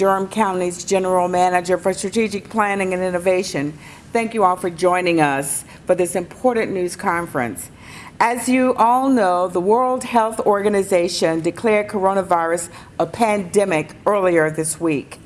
Durham County's General Manager for Strategic Planning and Innovation. Thank you all for joining us for this important news conference. As you all know, the World Health Organization declared coronavirus a pandemic earlier this week.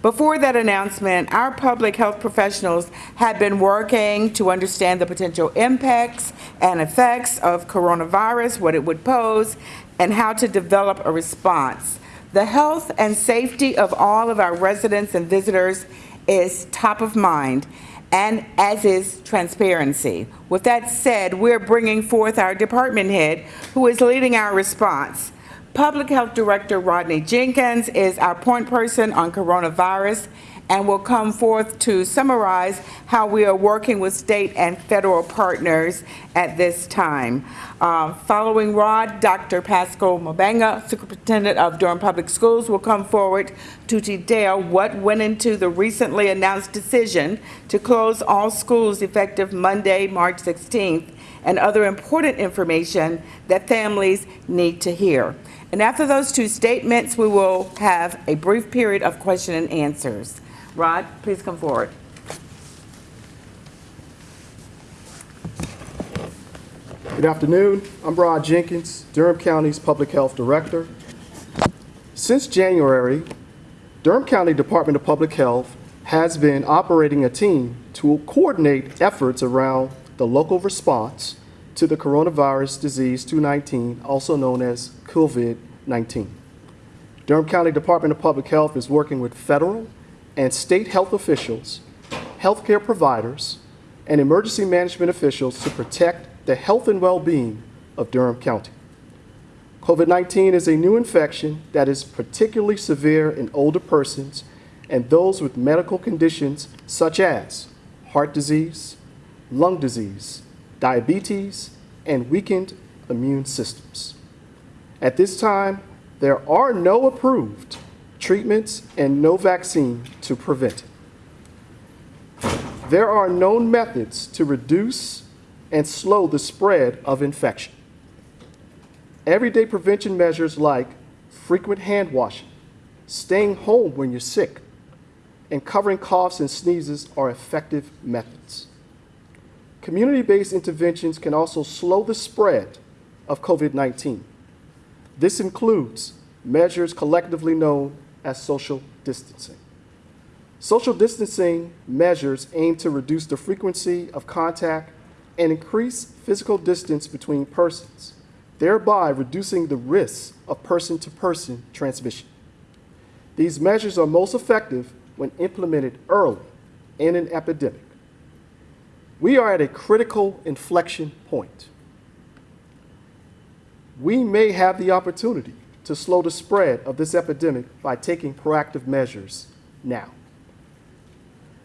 Before that announcement, our public health professionals had been working to understand the potential impacts and effects of coronavirus, what it would pose, and how to develop a response. The health and safety of all of our residents and visitors is top of mind, and as is transparency. With that said, we're bringing forth our department head who is leading our response. Public Health Director Rodney Jenkins is our point person on coronavirus and will come forth to summarize how we are working with state and federal partners at this time. Uh, following Rod, Dr. Pascal Mubenga, Superintendent of Durham Public Schools, will come forward to detail what went into the recently announced decision to close all schools effective Monday, March 16th, and other important information that families need to hear. And after those two statements, we will have a brief period of question and answers. Rod, please come forward. Good afternoon. I'm Rod Jenkins, Durham County's Public Health Director. Since January, Durham County Department of Public Health has been operating a team to coordinate efforts around the local response to the coronavirus disease 219, also known as COVID-19. Durham County Department of Public Health is working with federal and state health officials, healthcare providers, and emergency management officials to protect the health and well-being of Durham County. COVID-19 is a new infection that is particularly severe in older persons and those with medical conditions such as heart disease, lung disease, diabetes, and weakened immune systems. At this time, there are no approved treatments and no vaccine to prevent it. There are known methods to reduce and slow the spread of infection. Everyday prevention measures like frequent hand washing, staying home when you're sick, and covering coughs and sneezes are effective methods. Community-based interventions can also slow the spread of COVID-19. This includes measures collectively known as social distancing. Social distancing measures aim to reduce the frequency of contact and increase physical distance between persons, thereby reducing the risk of person-to-person -person transmission. These measures are most effective when implemented early in an epidemic. We are at a critical inflection point. We may have the opportunity to slow the spread of this epidemic by taking proactive measures now.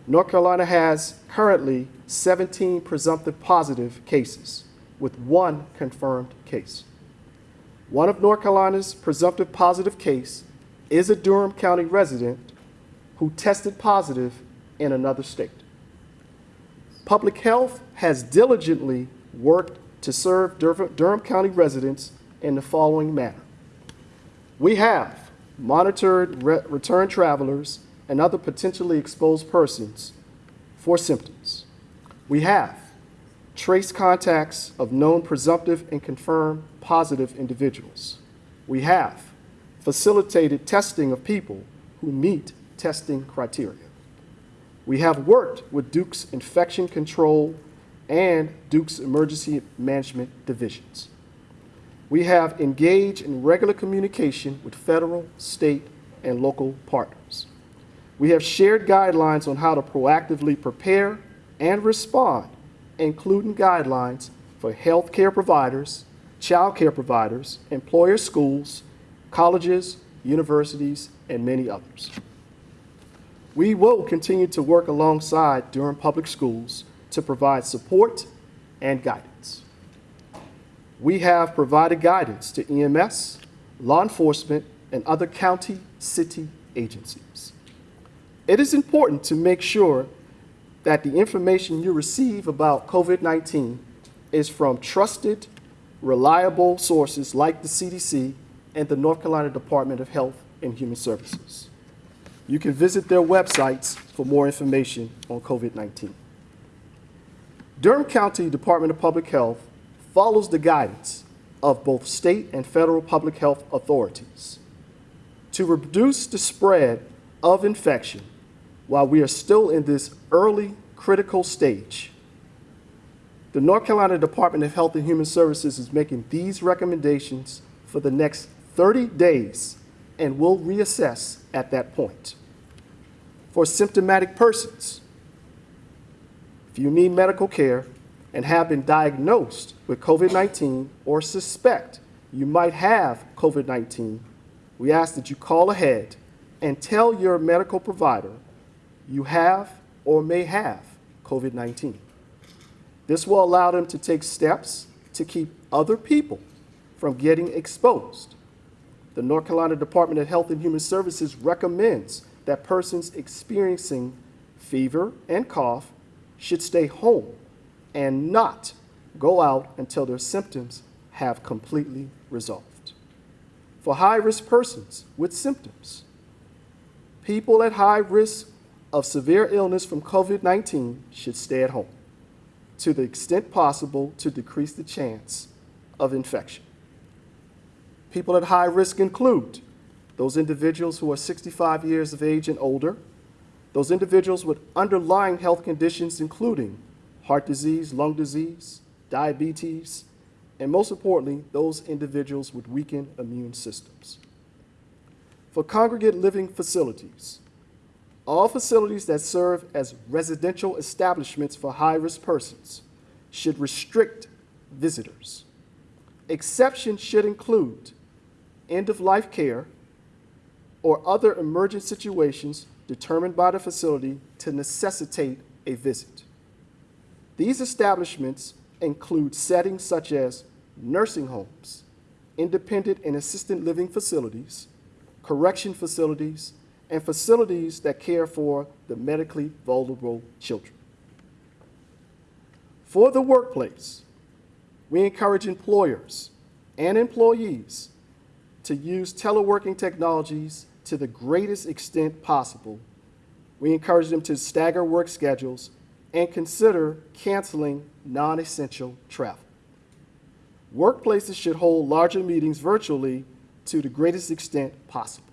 North Carolina has currently 17 presumptive positive cases, with one confirmed case. One of North Carolina's presumptive positive case is a Durham County resident who tested positive in another state. Public Health has diligently worked to serve Durham County residents in the following manner. We have monitored re return travelers and other potentially exposed persons for symptoms. We have traced contacts of known presumptive and confirmed positive individuals. We have facilitated testing of people who meet testing criteria. We have worked with Duke's Infection Control and Duke's Emergency Management Divisions. We have engaged in regular communication with federal, state, and local partners. We have shared guidelines on how to proactively prepare and respond, including guidelines for healthcare providers, child care providers, employer schools, colleges, universities, and many others. We will continue to work alongside Durham Public Schools to provide support and guidance. We have provided guidance to EMS, law enforcement, and other county, city agencies. It is important to make sure that the information you receive about COVID-19 is from trusted, reliable sources like the CDC and the North Carolina Department of Health and Human Services. You can visit their websites for more information on COVID-19. Durham County Department of Public Health follows the guidance of both state and federal public health authorities to reduce the spread of infection while we are still in this early critical stage. The North Carolina Department of Health and Human Services is making these recommendations for the next 30 days and will reassess at that point. For symptomatic persons, if you need medical care and have been diagnosed with COVID-19 or suspect you might have COVID-19, we ask that you call ahead and tell your medical provider you have or may have COVID-19. This will allow them to take steps to keep other people from getting exposed. The North Carolina Department of Health and Human Services recommends that persons experiencing fever and cough should stay home and not go out until their symptoms have completely resolved. For high-risk persons with symptoms, people at high risk of severe illness from COVID-19 should stay at home to the extent possible to decrease the chance of infection. People at high risk include those individuals who are 65 years of age and older, those individuals with underlying health conditions including heart disease, lung disease, diabetes, and most importantly, those individuals with weakened immune systems. For congregate living facilities, all facilities that serve as residential establishments for high-risk persons should restrict visitors. Exceptions should include end-of-life care or other emergent situations determined by the facility to necessitate a visit. These establishments include settings such as nursing homes, independent and assisted living facilities, correction facilities, and facilities that care for the medically vulnerable children. For the workplace, we encourage employers and employees to use teleworking technologies to the greatest extent possible. We encourage them to stagger work schedules and consider canceling non-essential travel. Workplaces should hold larger meetings virtually to the greatest extent possible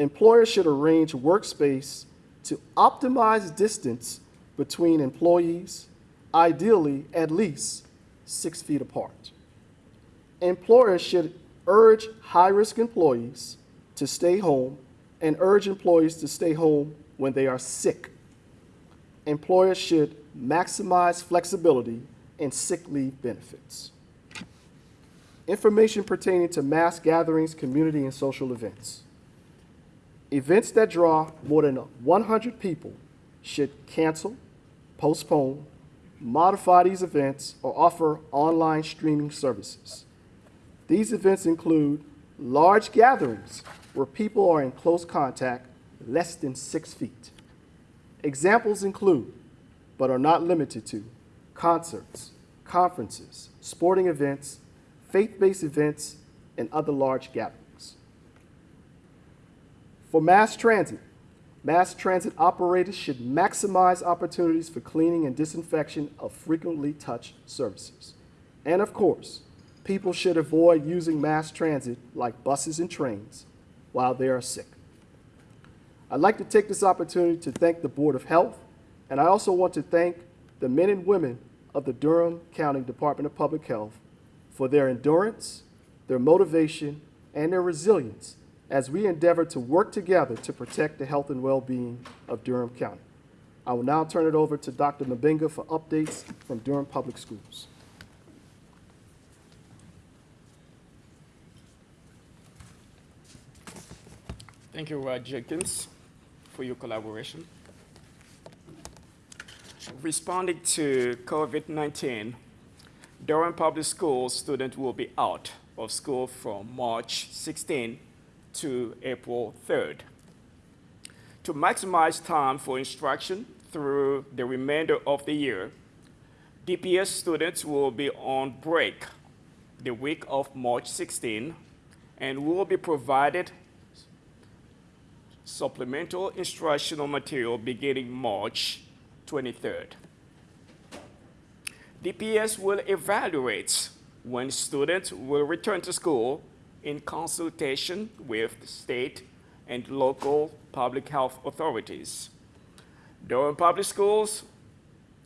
employers should arrange workspace to optimize distance between employees, ideally at least six feet apart. Employers should urge high-risk employees to stay home and urge employees to stay home when they are sick. Employers should maximize flexibility in sick leave benefits. Information pertaining to mass gatherings, community, and social events. Events that draw more than 100 people should cancel, postpone, modify these events, or offer online streaming services. These events include large gatherings where people are in close contact less than six feet. Examples include, but are not limited to, concerts, conferences, sporting events, faith-based events, and other large gatherings. For mass transit, mass transit operators should maximize opportunities for cleaning and disinfection of frequently touched surfaces. And of course, people should avoid using mass transit like buses and trains while they are sick. I'd like to take this opportunity to thank the Board of Health, and I also want to thank the men and women of the Durham County Department of Public Health for their endurance, their motivation, and their resilience as we endeavor to work together to protect the health and well-being of Durham County. I will now turn it over to Dr. Mubenga for updates from Durham Public Schools. Thank you, Rod Jenkins, for your collaboration. Responding to COVID-19, Durham Public Schools students will be out of school from March 16 to April 3rd. To maximize time for instruction through the remainder of the year, DPS students will be on break the week of March 16 and will be provided supplemental instructional material beginning March 23rd. DPS will evaluate when students will return to school in consultation with the state and local public health authorities. Durham Public Schools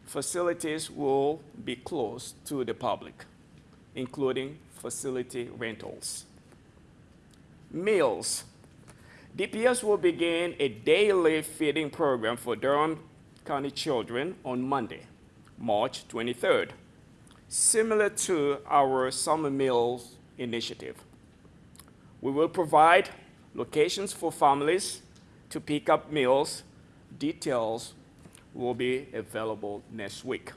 facilities will be closed to the public, including facility rentals. Meals. DPS will begin a daily feeding program for Durham County children on Monday, March 23rd, similar to our summer meals initiative. We will provide locations for families to pick up meals. Details will be available next week.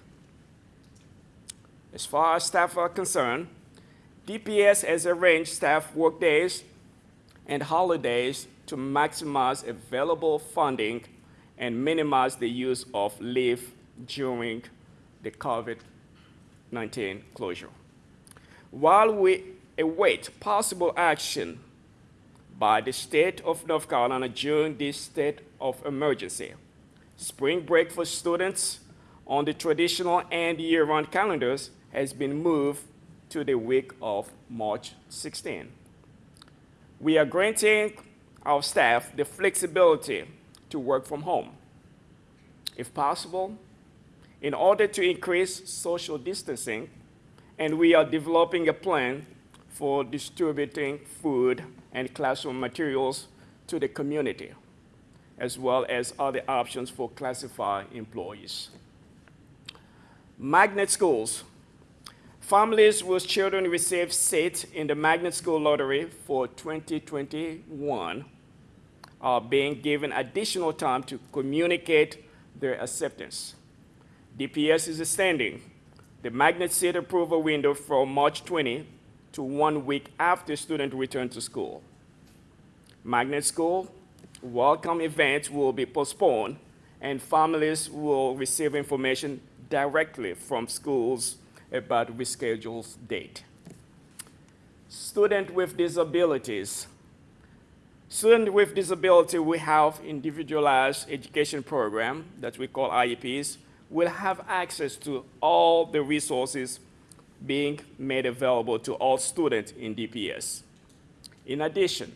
As far as staff are concerned, DPS has arranged staff workdays and holidays to maximize available funding and minimize the use of leave during the COVID-19 closure. While we await possible action by the state of North Carolina during this state of emergency, spring break for students on the traditional and year-round calendars has been moved to the week of March 16. We are granting our staff the flexibility to work from home, if possible, in order to increase social distancing, and we are developing a plan for distributing food and classroom materials to the community, as well as other options for classified employees. Magnet schools. Families whose children receive seats in the Magnet School Lottery for 2021 are being given additional time to communicate their acceptance. DPS is extending the magnet seat approval window from March 20 to one week after student return to school. Magnet school welcome events will be postponed and families will receive information directly from schools about rescheduled date. Student with disabilities. Student with disability will have individualized education program that we call IEPs will have access to all the resources being made available to all students in DPS. In addition,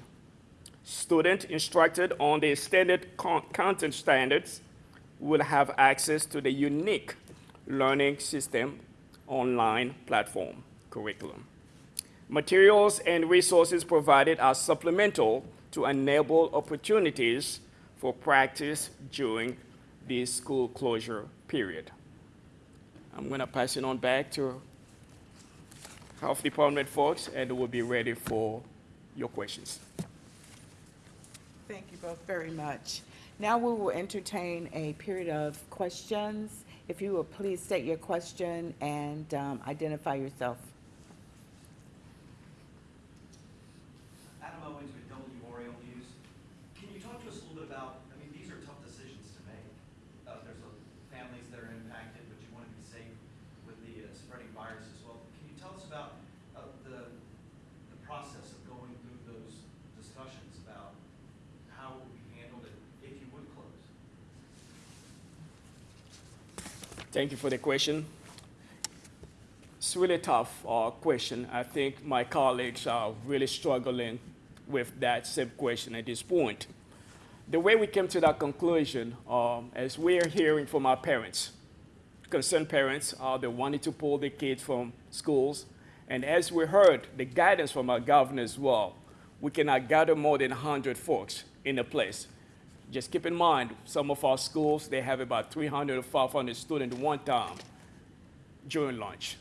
students instructed on the standard content standards will have access to the unique learning system online platform curriculum. Materials and resources provided are supplemental to enable opportunities for practice during the school closure period. I'm going to pass it on back to Health Department folks, and we'll be ready for your questions. Thank you both very much. Now we will entertain a period of questions. If you will please state your question and um, identify yourself. Adam Owens with W Oriole News. Can you talk to us a little bit about, I mean, these are tough decisions to make. Uh, there's a- families that are impacted, but you want to be safe with the uh, spreading virus as well. Can you tell us about uh, the, the process of going through those discussions about how it would be handled if if you would close? Thank you for the question. It's really tough uh, question. I think my colleagues are really struggling with that same question at this point. The way we came to that conclusion, um, as we're hearing from our parents, concerned parents are they wanted to pull the kids from schools, and as we heard the guidance from our governor as well, we cannot gather more than 100 folks in a place. Just keep in mind, some of our schools, they have about 300 or 500 students one time during lunch.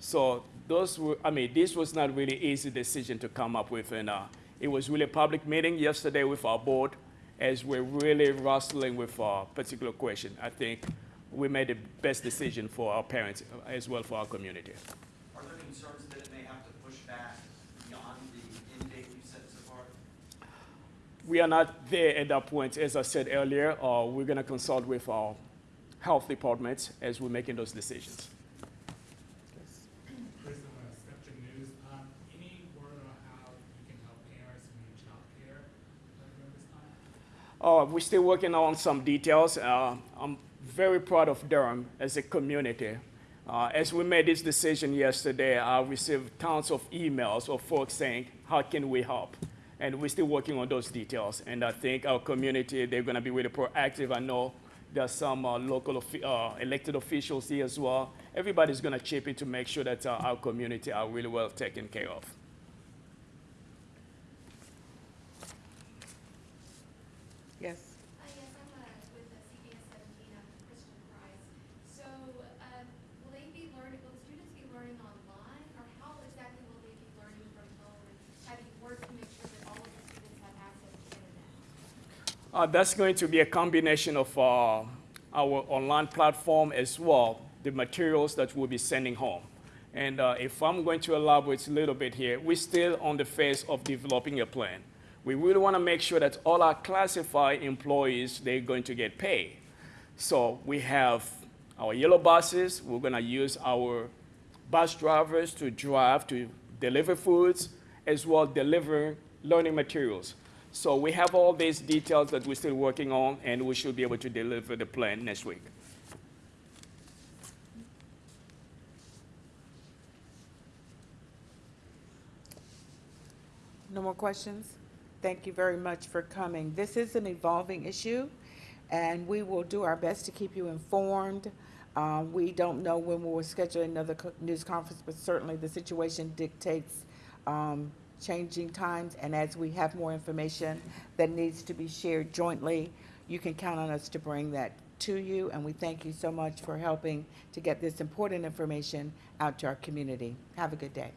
So those were, I mean, this was not really easy decision to come up with, and uh, it was really a public meeting yesterday with our board as we're really wrestling with a particular question. I think we made the best decision for our parents uh, as well for our community. Are there concerns that it may have to push back beyond the end date you set so far? We are not there at that point. As I said earlier, uh, we're going to consult with our health departments as we're making those decisions. Uh, we're still working on some details. Uh, I'm very proud of Durham as a community. Uh, as we made this decision yesterday, I received tons of emails of folks saying, how can we help? And we're still working on those details. And I think our community, they're gonna be really proactive. I know there's some uh, local uh, elected officials here as well. Everybody's gonna chip in to make sure that uh, our community are really well taken care of. Yes. Uh, yes, I'm, uh, with the CBS seventeen, I'm Kristen Price. So, um, will they be learning, will the students be learning online, or how exactly will they be learning from home? And have you worked to make sure that all of the students have access to internet? Uh, that's going to be a combination of uh, our online platform as well, the materials that we'll be sending home. And uh, if I'm going to elaborate a little bit here, we're still on the phase of developing a plan. We really want to make sure that all our classified employees, they're going to get paid. So we have our yellow buses, we're going to use our bus drivers to drive to deliver foods as well deliver learning materials. So we have all these details that we're still working on and we should be able to deliver the plan next week. No more questions? Thank you very much for coming. This is an evolving issue, and we will do our best to keep you informed. Um, We don't know when we'll schedule another co- news conference, but certainly the situation dictates um, changing times, and as we have more information that needs to be shared jointly, you can count on us to bring that to you, and we thank you so much for helping to get this important information out to our community. Have a good day.